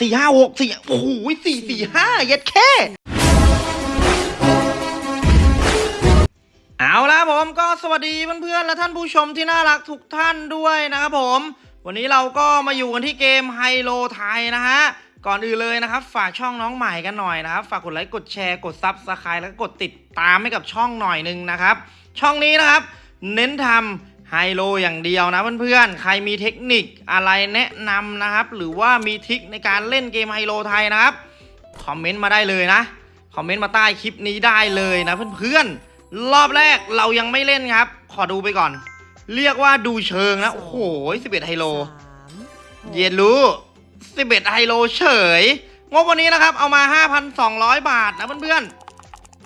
สี่ห้าหกสี่โอ้โหสี่สี่ห้าเย็ดแม่เอาละผมก็สวัสดีเพื่อนๆและท่านผู้ชมที่น่ารักทุกท่านด้วยนะครับผม วันนี้เราก็มาอยู่กันที่เกมไฮโลไทยนะฮะ ก่อนอื่นเลยนะครับ ฝากช่องน้องใหม่กันหน่อยนะครับ ฝากกดไลค์กดแชร์กด subscribe แล้วก็กดติดตามให้กับช่องหน่อยนึงนะครับ ช่องนี้นะครับ เน้นทำ ไฮโลอย่างเดียวนะเพื่อนๆ ใครมีเทคนิคอะไรแนะนำนะครับ หรือว่ามีทริคในการเล่นเกมไฮโลไทยนะครับ คอมเมนต์มาได้เลยนะ คอมเมนต์มาใต้คลิปนี้ได้เลยนะเพื่อนๆ รอบแรกเรายังไม่เล่นครับ ขอดูไปก่อน เรียกว่าดูเชิงนะ โอ้โห11ไฮโล เย็นรู้11ไฮโลเฉย งบวันนี้นะครับ เอามา5,200บาทนะเพื่อน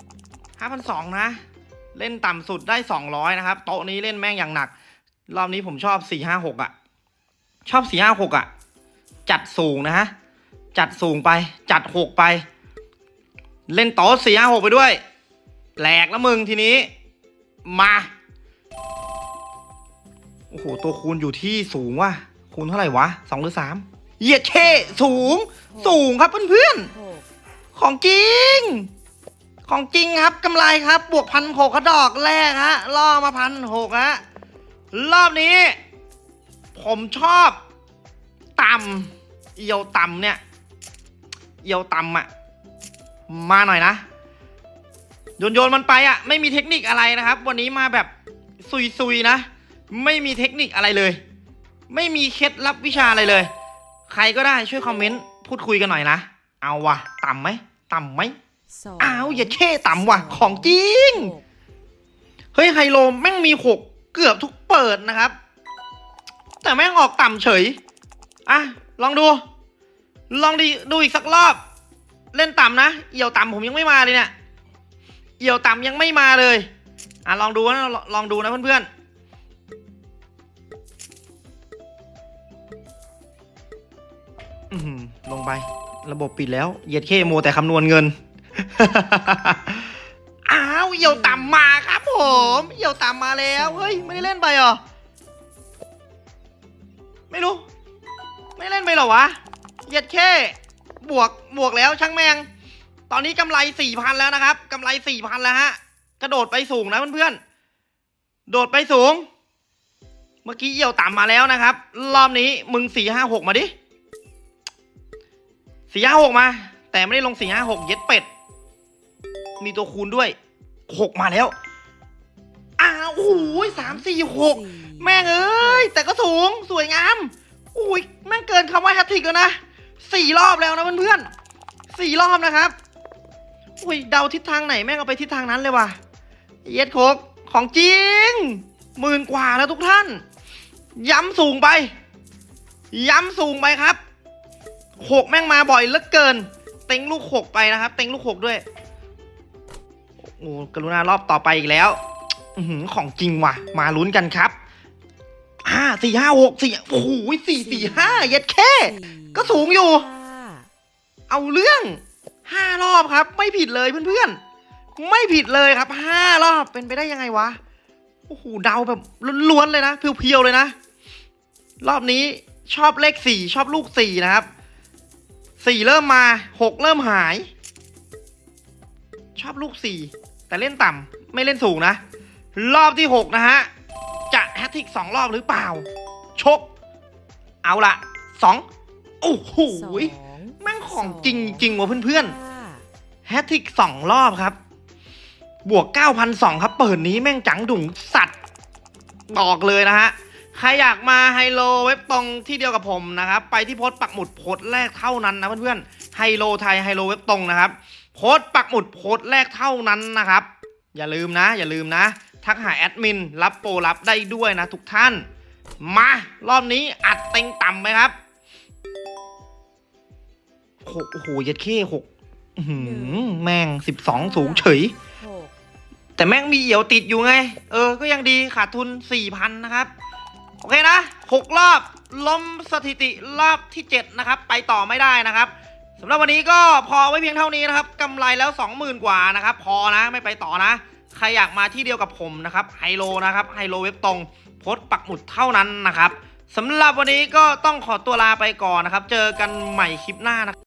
ๆ5,200นะ เล่นต่ำสุดได้200นะครับ โต๊ะนี้เล่นแม่งอย่างหนัก รอบนี้ผมชอบ456อะ ชอบ456อะ จัดสูงนะฮะ จัดสูงไป จัด6ไป เล่นโต๊ะ456ไปด้วย แหลกแล้วมึงทีนี้ มา โอ้โห ตัวคูณอยู่ที่สูงว่ะ คูณเท่าไหร่วะสองหรือสามเหยียดเชสูง สูงครับเพื่อนๆ ของจริง ของจริงครับกำไรครับ บวกพันหกกระดอกแรกฮะ ล่อมาพันหกฮะ รอบนี้ ผมชอบต่ำเอียวต่ำเนี่ย เอียวต่ำอะมาหน่อยนะโยนโยนๆมันไปอะไม่มีเทคนิคอะไรนะครับ วันนี้มาแบบซุยๆนะ ไม่มีเทคนิคอะไรเลย ไม่มีเคล็ดลับวิชาอะไรเลย ใครก็ได้ช่วยคอมเมนต์พูดคุยกันหน่อยนะ เอาวะต่ำไหมต่ำไหมอ้าวอย่าเช่ต่ำว่ะ ของจริง เฮ้ยไฮโลแม่งมีหกเกือบทุกเปิดนะครับ แต่แม่งออกต่ำเฉย อะ ลองดู ลองดีดูอีกสักรอบ เล่นต่ำนะ เอี่ยวต่ำผมยังไม่มาเลยเนี่ย เอี่ยวต่ำยังไม่มาเลย อะ ลองดูนะลองลองดูนะเพื่อนๆลงไประบบปิดแล้วเหยียดเคโมแต่คำนวณเงิน อ้าวเหี่ยวต่ำมาครับ ผมเหี่ยวต่ำมาแล้ว เฮ้ย ไม่ได้เล่นไปเหรอ ไม่รู้ ไม่เล่นไปเหรอวะเหยียดแค่บวกบวกแล้วช่างแมง ตอนนี้กำไรสี่พันแล้วนะครับกำไรสี่พันแล้วฮะ กระโดดไปสูงนะเพื่อนๆ โดดไปสูง เมื่อกี้เหี่ยวต่ำมาแล้วนะครับ รอบนี้มึงสี่ห้าหกมาดิสี่ห้าหกมา แต่ไม่ได้ลงสี่ห้าหกเย็ดเป็ด มีตัวคูณด้วยหกมาแล้ว อ้าวโอ้โหสามสี่หกแม่งเอ้ย แต่ก็สูงสวยงามอุ้ยแม่งเกินคำว่าแฮตทริกแล้วนะสี่รอบแล้วนะเพื่อนๆสี่รอบนะครับอุ้ยเดาทิศทางไหนแม่งเอาไปทิศทางนั้นเลยว่ะเย็ดโคกของจริงหมื่นกว่าแล้วทุกท่าน ย้ำสูงไป ย้ำสูงไปครับหกแม่งมาบ่อยเหลือเกิน เต็งลูกหกไปนะครับ เต็งลูกหกด้วยโอ้กรุณารอบต่อไปอีกแล้วอือหือ ของจริงว่ะ มาลุ้นกันครับห้าสี่ห้าหกสี่โอ้โหสี่สี่ห้าเย็ดแค่ ก็สูงอยู่ เอาเรื่องห้ารอบครับ ไม่ผิดเลยเพื่อนๆ ไม่ผิดเลยครับห้ารอบเป็นไปได้ยังไงวะโอ้โหเดาแบบล้วนๆเลยนะ เพียวๆเลยนะ รอบนี้ชอบเลขสี่ชอบลูกสี่นะครับสี่เริ่มมาหกเริ่มหาย ชอบลูกสี่แต่เล่นต่ำไม่เล่นสูงนะ รอบที่หกนะฮะ จะแฮตทริกสองรอบหรือเปล่า ชก เอาละสองโอ้โหแม่งของจริงจริงว่ะเพื่อนๆแฮตทริกสองรอบครับ บวก9,200ครับ เปิดนี้แม่งจังดุงสัตว์บอกเลยนะฮะ ใครอยากมาไฮโลเว็บตรงที่เดียวกับผมนะครับ ไปที่โพสต์ปักหมุดโพสต์แรกเท่านั้นนะเพื่อนๆไฮโลไทยไฮโลเว็บตรงนะครับโพสต์ปักหมุดโพสต์แรกเท่านั้นนะครับ อย่าลืมนะ อย่าลืมนะ ทักหาแอดมินรับโปรรับได้ด้วยนะทุกท่าน มารอบนี้อัดเต็งต่ำไหมครับหกโอ้โหเย็ดเข้หกอื้อหือแม่งสิบสองสูงเฉย แต่แม่งมีเหี่ยวติดอยู่ไง เออ ก็ยังดีขาดทุนสี่พันนะครับ โอเคนะหกรอบล้มสถิติรอบที่เจ็ดนะครับ ไปต่อไม่ได้นะครับสำหรับวันนี้ก็พอไว้เพียงเท่านี้นะครับกำไรแล้วสองหมื่นกว่านะครับ พอนะไม่ไปต่อนะ ใครอยากมาที่เดียวกับผมนะครับไฮโลนะครับไฮโลเว็บตรงโพสปักหมุดเท่านั้นนะครับสำหรับวันนี้ก็ต้องขอตัวลาไปก่อนนะครับ เจอกันใหม่คลิปหน้านะครับ